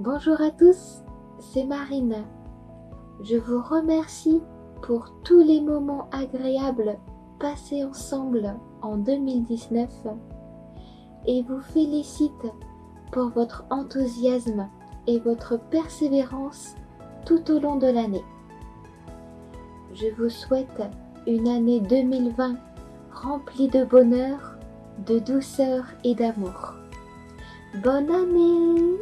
Bonjour à tous, c'est Marine. Je vous remercie pour tous les moments agréables passés ensemble en 2019 et vous félicite pour votre enthousiasme et votre persévérance tout au long de l'année. Je vous souhaite une année 2020 remplie de bonheur, de douceur et d'amour. Bonne année